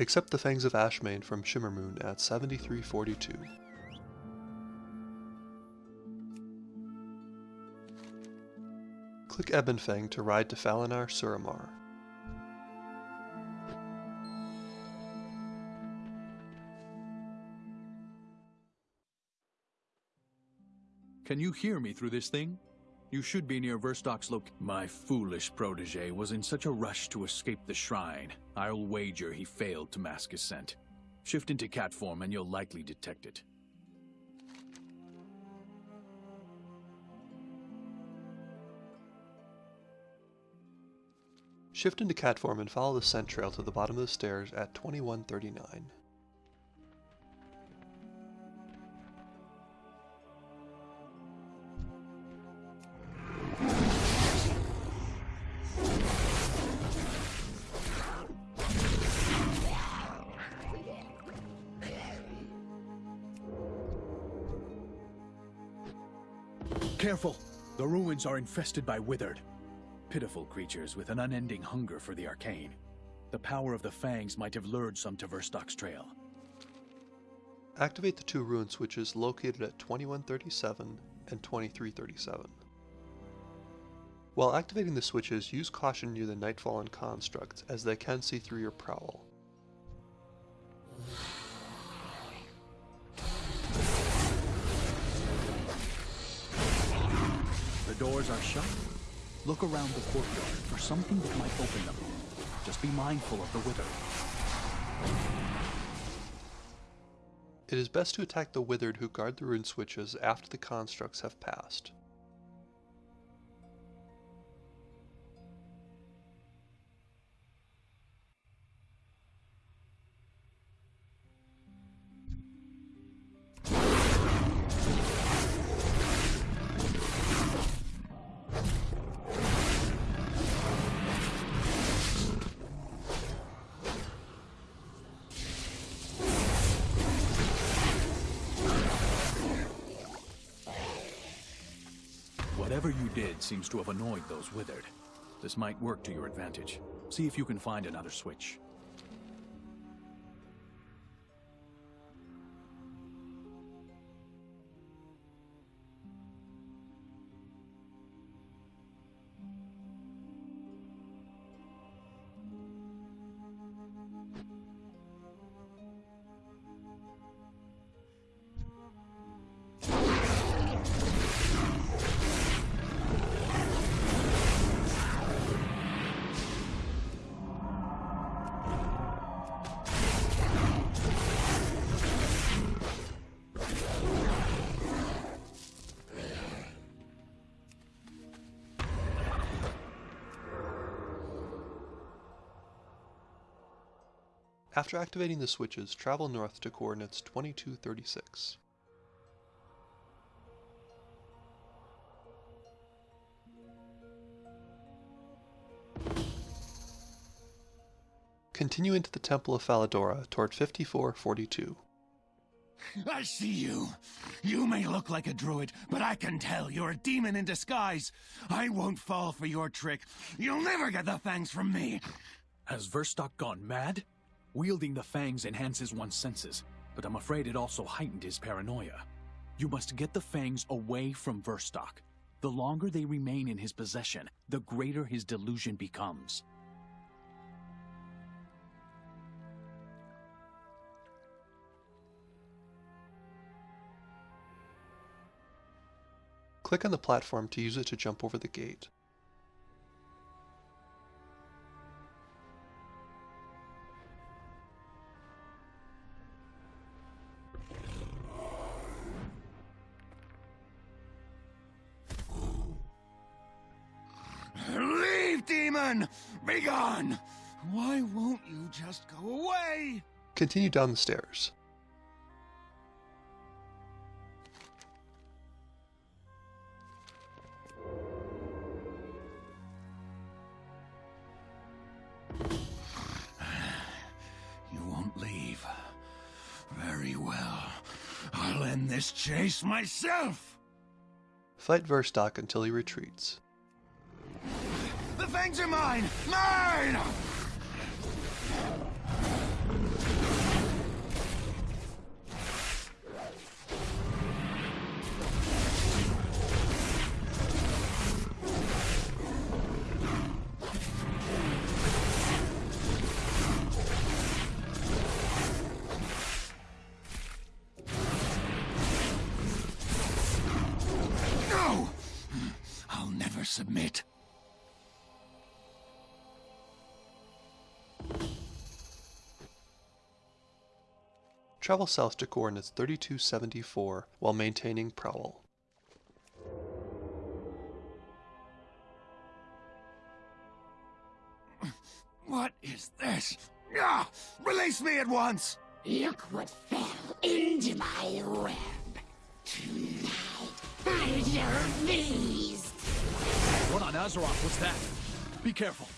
Accept the Fangs of Ashamane from Shimmermoon at 7342. Click Ebonfang to ride to Falanaar Suramar. Can you hear me through this thing? You should be near Verstok's loc- My foolish protege was in such a rush to escape the shrine. I'll wager he failed to mask his scent. Shift into cat form and you'll likely detect it. Shift into cat form and follow the scent trail to the bottom of the stairs at 2139. Careful! The ruins are infested by withered. Pitiful creatures with an unending hunger for the arcane. The power of the fangs might have lured some to Verstok's trail. Activate the two ruin switches located at 2137 and 2337. While activating the switches, use caution near the Nightfallen constructs, as they can see through your prowl. Doors are shut. Look around the courtyard for something that might open them. Just be mindful of the wither. It is best to attack the Withered who guard the rune switches after the constructs have passed. Did seems to have annoyed those withered. This might work to your advantage. See if you can find another switch. After activating the switches, travel north to coordinates 2236. Continue into the Temple of Fal'adora toward 5442. I see you. You may look like a druid, but I can tell you're a demon in disguise. I won't fall for your trick. You'll never get the fangs from me. Has Verstok gone mad? Wielding the fangs enhances one's senses, but I'm afraid it also heightened his paranoia. You must get the fangs away from Verstok. The longer they remain in his possession, the greater his delusion becomes. Click on the platform to use it to jump over the gate. Leave, demon! Begone! Why won't you just go away? Continue down the stairs. You won't leave. Very well. I'll end this chase myself! Fight Verstok until he retreats things are mine! Mine! submit. Travel south to coordinates 3274 while maintaining prowl. What is this? Ah! Release me at once! Look what fell into my web. Tonight, I shall feast. What on Azeroth was that? Be careful.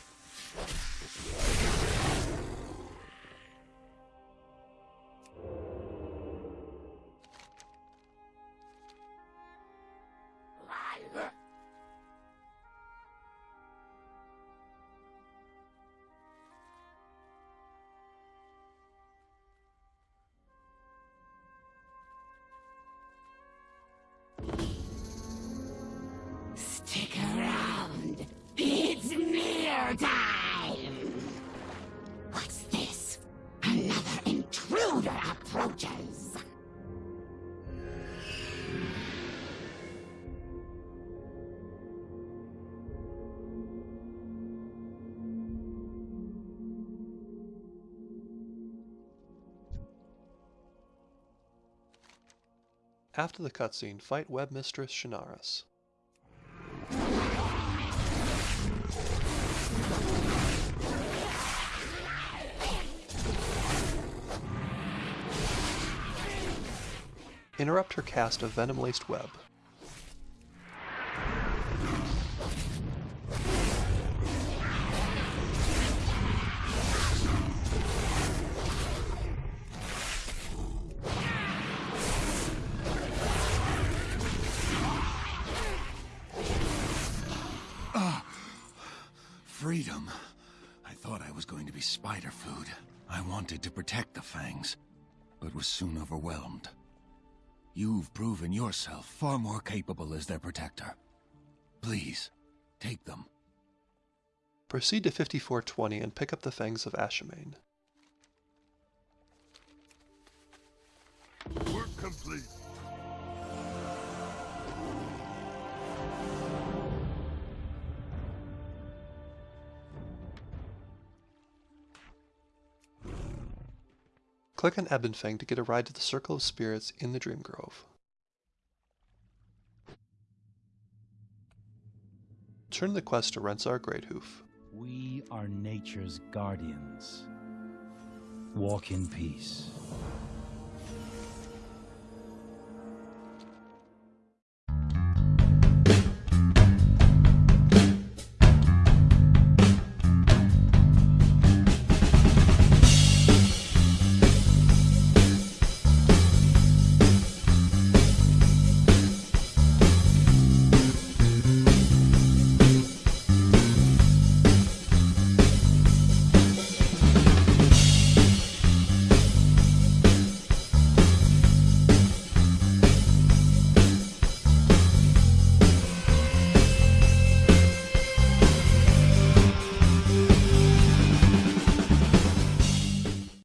Time. What's this? Another intruder approaches. After the cutscene, fight web mistress Shinaris. Interrupt her cast of venom-laced web. Freedom. I thought I was going to be spider food. I wanted to protect the Fangs, but was soon overwhelmed. You've proven yourself far more capable as their protector. Please, take them. Proceed to 5420 and pick up the Fangs of Ashamane. Work complete. Click on Ebonfang to get a ride to the Circle of Spirits in the Dream Grove. Turn the quest to Rensar Greathoof. We are nature's guardians. Walk in peace.